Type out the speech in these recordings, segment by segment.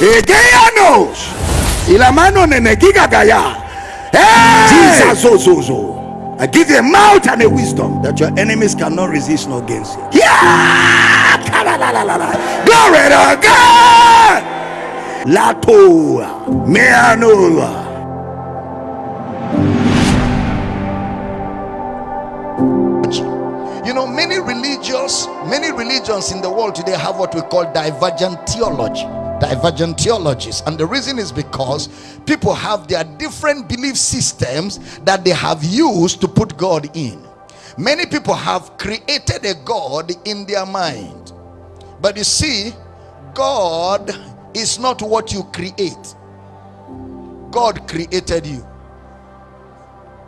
Egeanos. Y la mano nenegiga gaya. Jesus, so, so, so. I give you a mouth and a wisdom that your enemies cannot resist nor gainsay. Yeah! Ka-la-la-la-la-la. Glory to God. Latoa. Meanoa. You know, many religious, many religions in the world today have what we call divergent theology. Divergent theologies, and the reason is because people have their different belief systems that they have used to put God in. Many people have created a God in their mind, but you see, God is not what you create, God created you.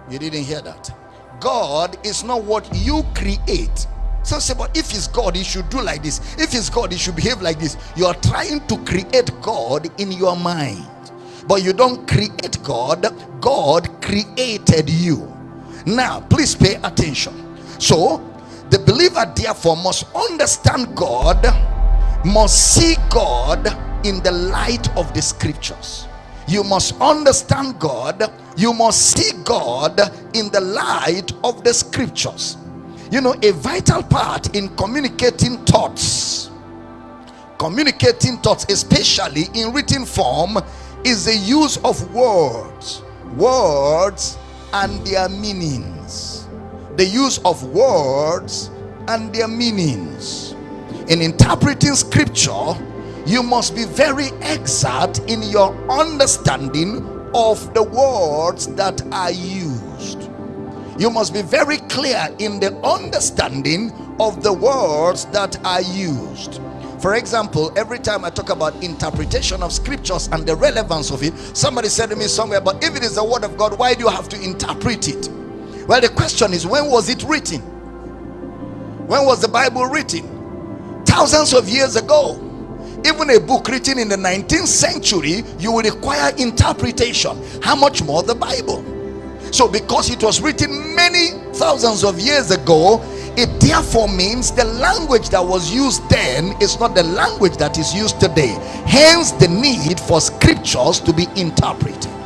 You didn't hear that. God is not what you create. Say, but if he's God, he should do like this. If he's God, he should behave like this. You are trying to create God in your mind, but you don't create God. God created you. Now, please pay attention. So, the believer therefore must understand God, must see God in the light of the scriptures. You must understand God, you must see God in the light of the scriptures. You know, a vital part in communicating thoughts, communicating thoughts, especially in written form, is the use of words, words and their meanings. The use of words and their meanings. In interpreting scripture, you must be very exact in your understanding of the words that are used. You must be very clear in the understanding of the words that are used. For example, every time I talk about interpretation of scriptures and the relevance of it, somebody said to me somewhere, but if it is the word of God, why do you have to interpret it? Well, the question is, when was it written? When was the Bible written? Thousands of years ago even a book written in the 19th century you will require interpretation how much more the bible so because it was written many thousands of years ago it therefore means the language that was used then is not the language that is used today. Hence the need for scriptures to be interpreted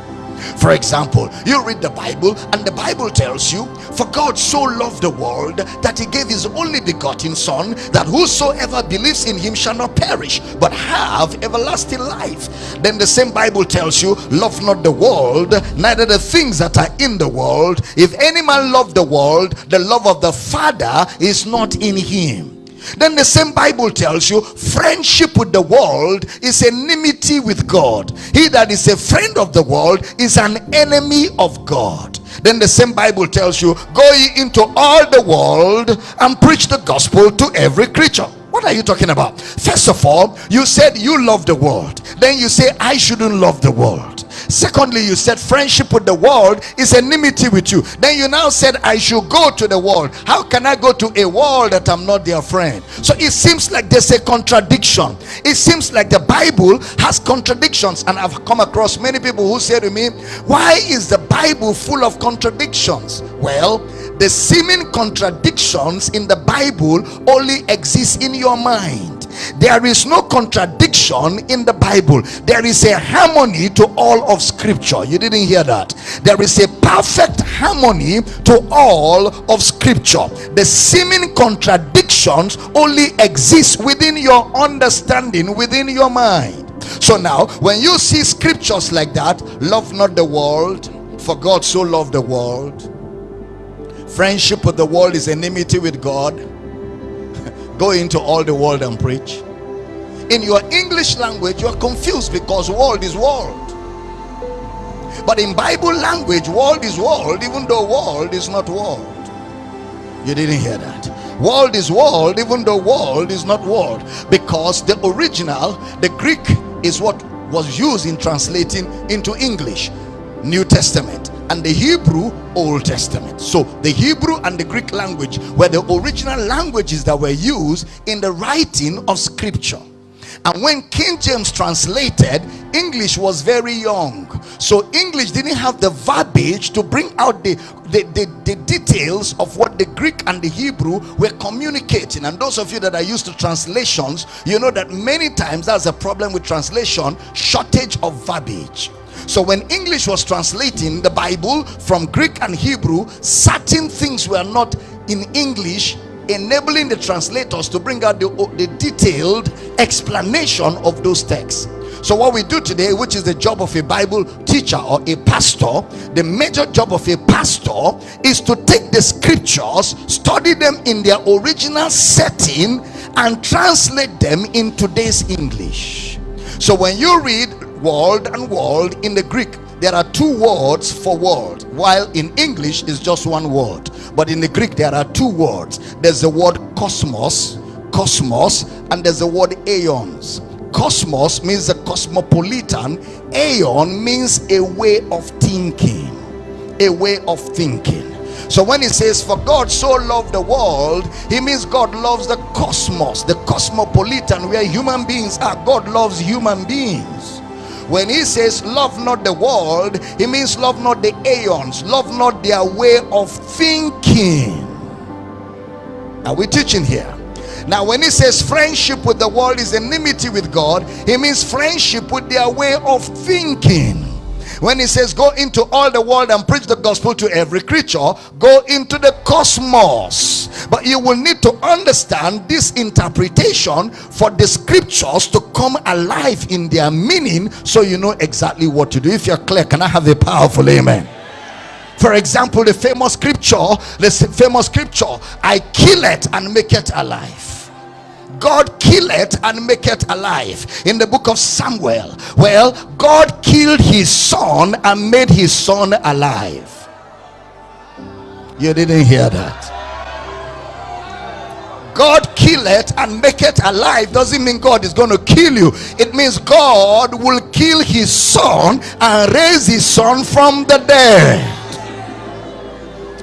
for example, you read the Bible and the Bible tells you, For God so loved the world that he gave his only begotten Son, that whosoever believes in him shall not perish, but have everlasting life. Then the same Bible tells you, Love not the world, neither the things that are in the world. If any man love the world, the love of the Father is not in him. Then the same Bible tells you friendship with the world is enmity with God. He that is a friend of the world is an enemy of God. Then the same Bible tells you go ye into all the world and preach the gospel to every creature. What are you talking about? First of all, you said you love the world. Then you say I shouldn't love the world secondly you said friendship with the world is enmity with you. Then you now said i should go to the world. How can i go to a world that i'm not their friend? So it seems like there's a contradiction. It seems like the bible has contradictions and i've come across many people who say to me why is the bible full of contradictions? Well the seeming contradictions in the bible only exist in your mind there is no contradiction in the bible. There is a harmony to all of scripture. You didn't hear that. There is a perfect harmony to all of scripture. The seeming contradictions only exist within your understanding within your mind. So now when you see scriptures like that love not the world for god so loved the world. Friendship with the world is enmity with god go into all the world and preach. In your english language you are confused because world is world. But in bible language world is world even though world is not world. You didn't hear that. World is world even though world is not world. Because the original the greek is what was used in translating into english. New testament and the Hebrew Old Testament. So the Hebrew and the Greek language were the original languages that were used in the writing of scripture. And when King James translated, English was very young. So English didn't have the verbiage to bring out the, the, the, the, details of what the Greek and the Hebrew were communicating. And those of you that are used to translations, you know that many times that's a problem with translation, shortage of verbiage. So when English was translating the Bible from Greek and Hebrew, certain things were not in English enabling the translators to bring out the, the detailed explanation of those texts. So what we do today, which is the job of a Bible teacher or a pastor, the major job of a pastor is to take the scriptures, study them in their original setting and translate them in today's English. So when you read world and world in the Greek, there are two words for world, while in English is just one word. But in the Greek, there are two words. There's the word cosmos, cosmos, and there's the word aeons. Cosmos means the cosmopolitan. Aeon means a way of thinking a way of thinking. So when he says for god so loved the world he means god loves the cosmos the cosmopolitan where human beings are. God loves human beings when he says love not the world he means love not the aeons love not their way of thinking are we teaching here now, when he says friendship with the world is enmity with God, he means friendship with their way of thinking. When he says go into all the world and preach the gospel to every creature, go into the cosmos. But you will need to understand this interpretation for the scriptures to come alive in their meaning so you know exactly what to do. If you're clear, can I have a powerful amen? for example the famous scripture the famous scripture i kill it and make it alive God kill it and make it alive. In the book of Samuel, well, God killed his son and made his son alive. You didn't hear that. God kill it and make it alive doesn't mean God is going to kill you. It means God will kill his son and raise his son from the dead.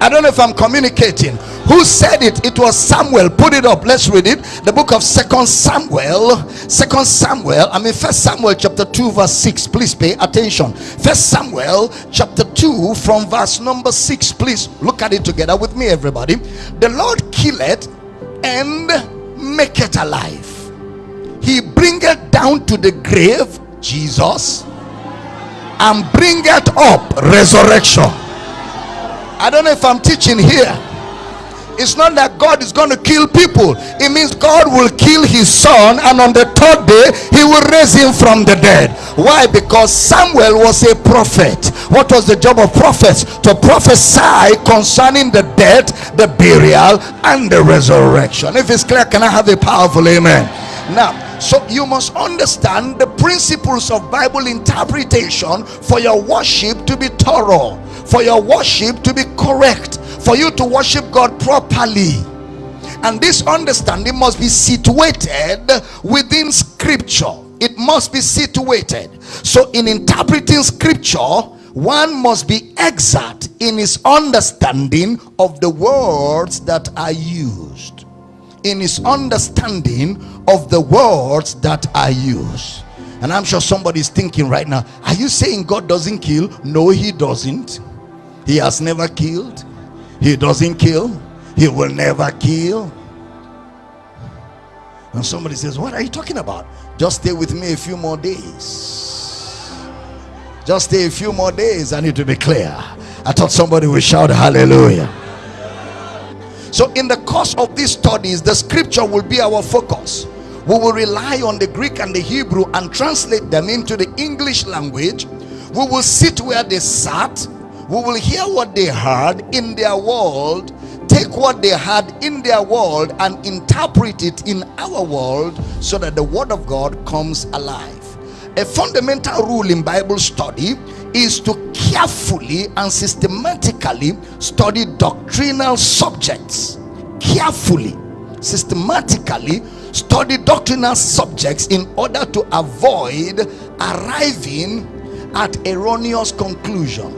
I don't know if I'm communicating who said it? It was samuel. Put it up. Let's read it. The book of second samuel. Second samuel. I mean first samuel chapter 2 verse 6 please pay attention. First samuel chapter 2 from verse number 6 please look at it together with me everybody. The lord kill it and make it alive. He bring it down to the grave jesus and bring it up resurrection. I don't know if i'm teaching here it's not that God is going to kill people. It means God will kill his son and on the third day he will raise him from the dead. Why? Because Samuel was a prophet. What was the job of prophets? To prophesy concerning the death, the burial, and the resurrection. If it's clear, can I have a powerful amen? Now, so you must understand the principles of Bible interpretation for your worship to be thorough, for your worship to be correct for you to worship God properly. And this understanding must be situated within scripture. It must be situated. So, in interpreting scripture, one must be exact in his understanding of the words that are used. In his understanding of the words that are used. And I'm sure somebody's thinking right now, are you saying God doesn't kill? No, he doesn't. He has never killed he doesn't kill. He will never kill. And somebody says, What are you talking about? Just stay with me a few more days. Just stay a few more days. I need to be clear. I thought somebody would shout hallelujah. So, in the course of these studies, the scripture will be our focus. We will rely on the Greek and the Hebrew and translate them into the English language. We will sit where they sat we will hear what they heard in their world take what they had in their world and interpret it in our world so that the word of god comes alive. A fundamental rule in bible study is to carefully and systematically study doctrinal subjects. Carefully systematically study doctrinal subjects in order to avoid arriving at erroneous conclusion